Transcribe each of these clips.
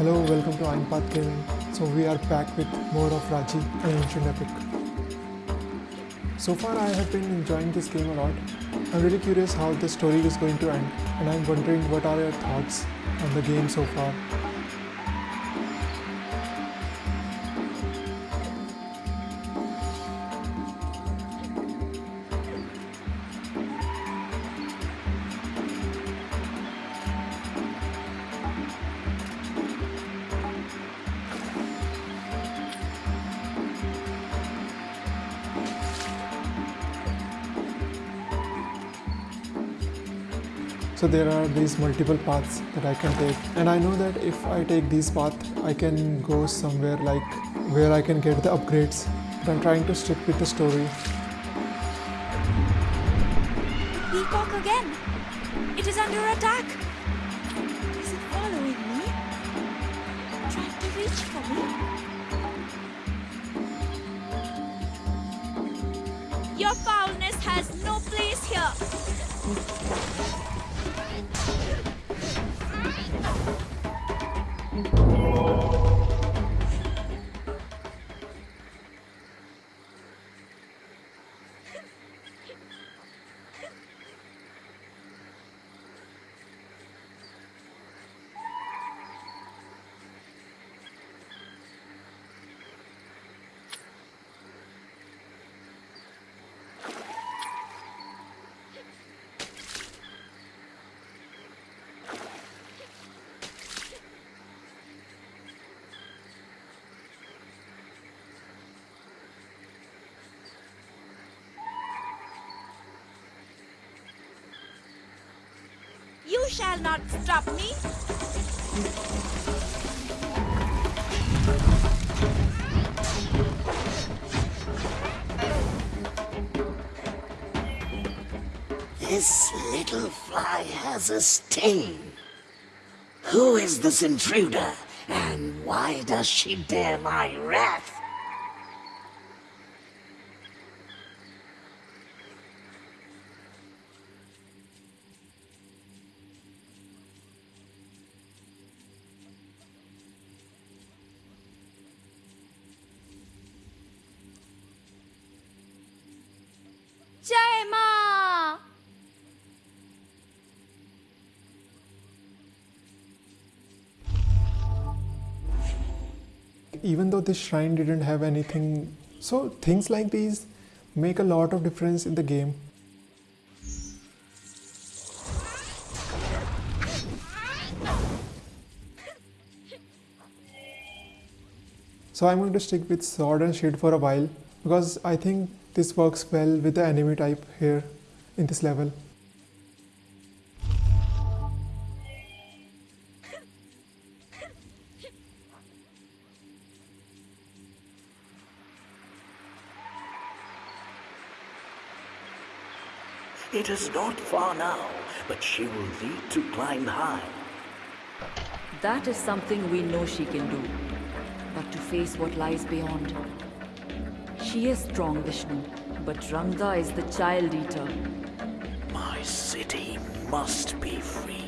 Hello, welcome to Ironpath Gaming. So we are back with more of Raji, an ancient epic. So far I have been enjoying this game a lot. I'm really curious how the story is going to end and I'm wondering what are your thoughts on the game so far. So there are these multiple paths that I can take and I know that if I take these paths I can go somewhere like where I can get the upgrades but I'm trying to stick with the story. Peacock again. It is under attack. Is it following me? Trying to reach for me? Your foulness has no place here. You shall not stop me. This little fly has a sting. Who is this intruder, and why does she dare my wrath? Even though this shrine didn't have anything, so things like these make a lot of difference in the game. So I'm going to stick with sword and shield for a while because I think this works well with the enemy type here in this level. It is not far now, but she will need to climb high. That is something we know she can do. But to face what lies beyond. She is strong, Vishnu, but Rangda is the child eater. My city must be freed.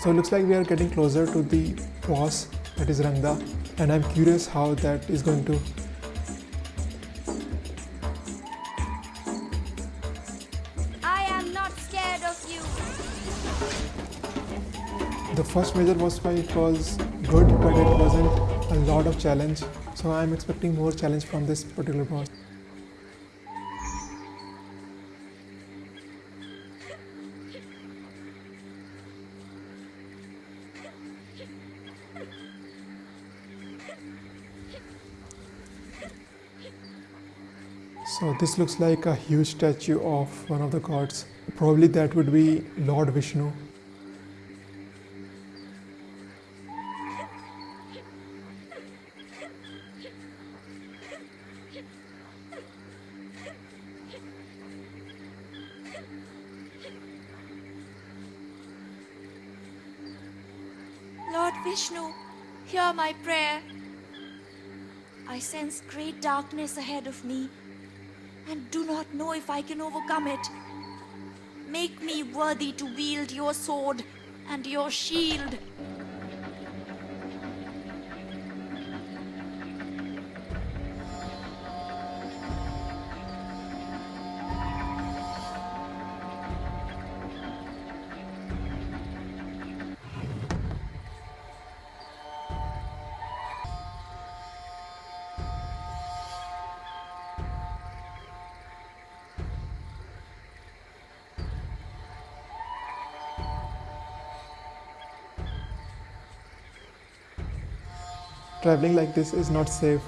So it looks like we are getting closer to the boss that is Rangda and I'm curious how that is going to first major boss fight was good, but it wasn't a lot of challenge. So I'm expecting more challenge from this particular boss. So this looks like a huge statue of one of the gods. Probably that would be Lord Vishnu. Lord Vishnu, hear my prayer. I sense great darkness ahead of me and do not know if I can overcome it. Make me worthy to wield your sword and your shield. Traveling like this is not safe.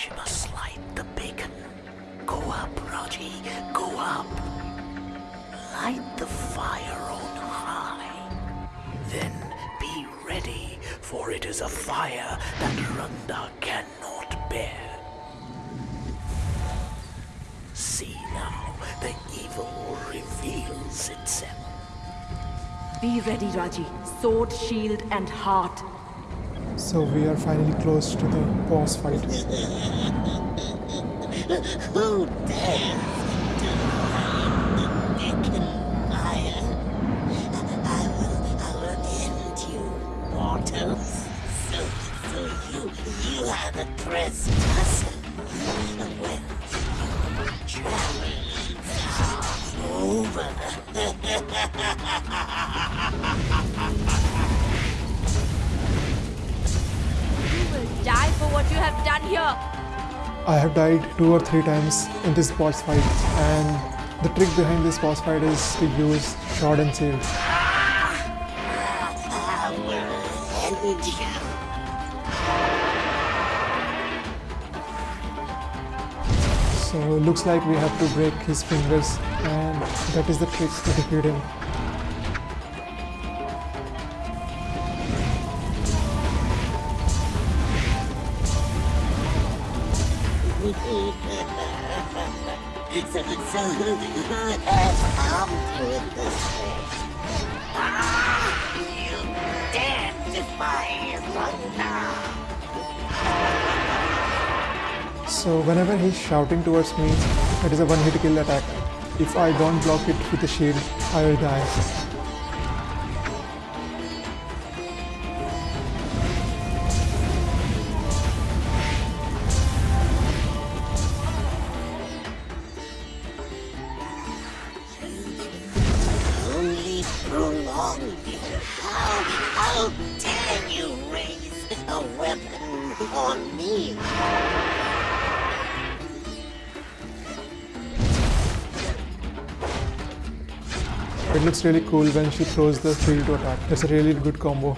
She must light the beacon. Go up, Raji, go up. Light the fire on high. Then be ready, for it is a fire that Rangda cannot bear. See now, the evil reveals itself. Be ready, Raji. Sword, shield, and heart. So we are finally close to the boss fight. Who dares to the beacon fire? I will, I will end you, mortals. So, so you, you are the trespasser. Well, here. I have died two or three times in this boss fight, and the trick behind this boss fight is to use sword and shield. So looks like we have to break his fingers, and that is the trick to defeat him. Has with this you! So whenever he's shouting towards me, it is a one-hit kill attack. If I don't block it with the shield, I will die. How, dare you raise a weapon on me? It looks really cool when she throws the shield to attack. That's a really good combo.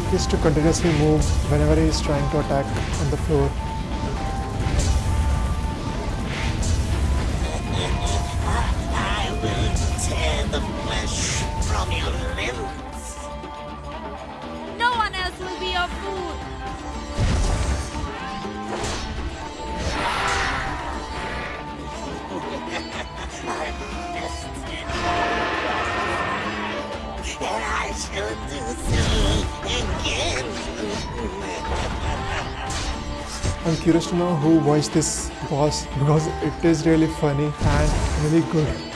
Trick is to continuously move whenever he is trying to attack on the floor. And I shall do so again. I'm curious to know who voiced this boss because it is really funny and really good.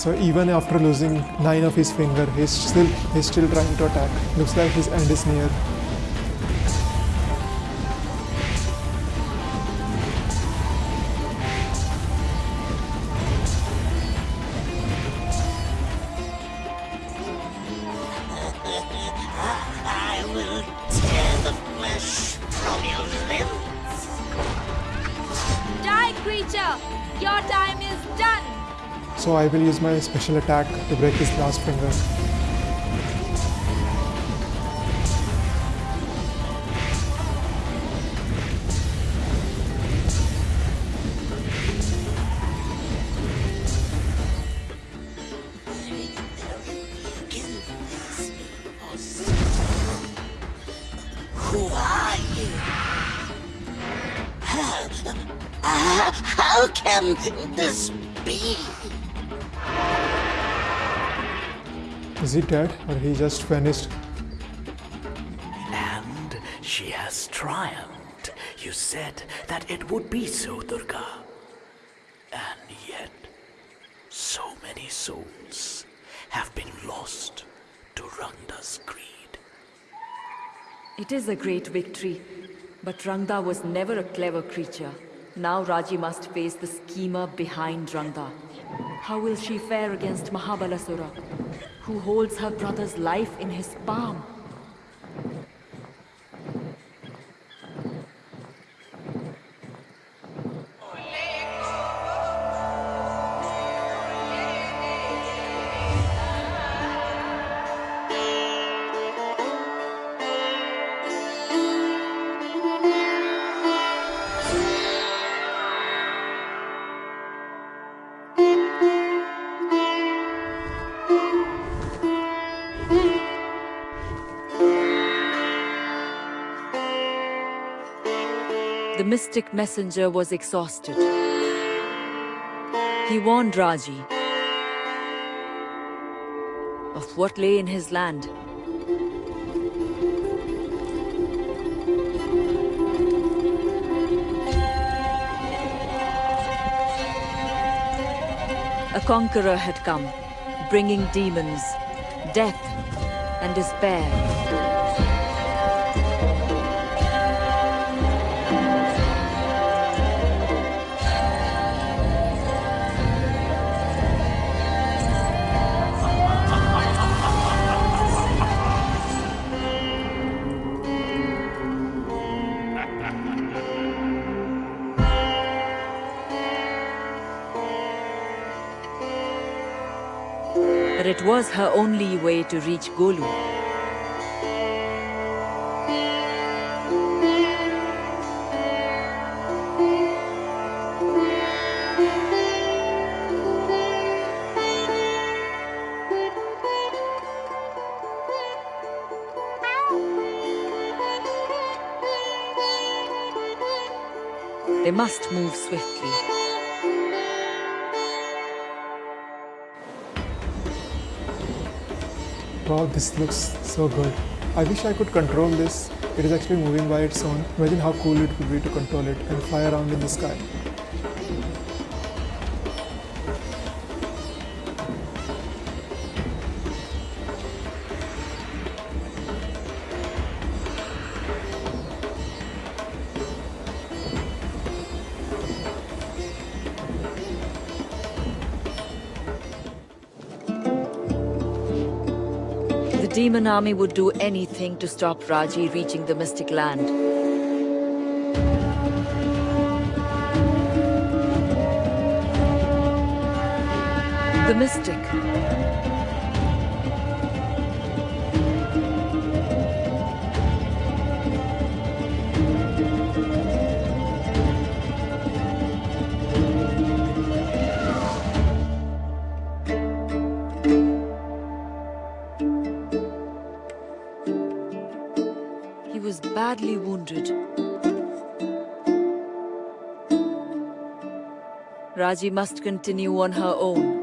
So even after losing nine of his finger, he's still he's still trying to attack. Looks like his end is near. So I will use my special attack to break his last finger. Who are you? How, how can this be? Is he dead or he just vanished? And she has triumphed. You said that it would be so, Durga. And yet, so many souls have been lost to Rangda's greed. It is a great victory, but Rangda was never a clever creature. Now Raji must face the schemer behind Rangda. How will she fare against Mahabalasura, who holds her brother's life in his palm? Mystic messenger was exhausted. He warned Raji of what lay in his land. A conqueror had come, bringing demons, death, and despair. But it was her only way to reach Golu. They must move swiftly. Wow, this looks so good. I wish I could control this. It is actually moving by its own. Imagine how cool it would be to control it and fly around in the sky. Demon army would do anything to stop Raji reaching the mystic land. The mystic. Raji must continue on her own.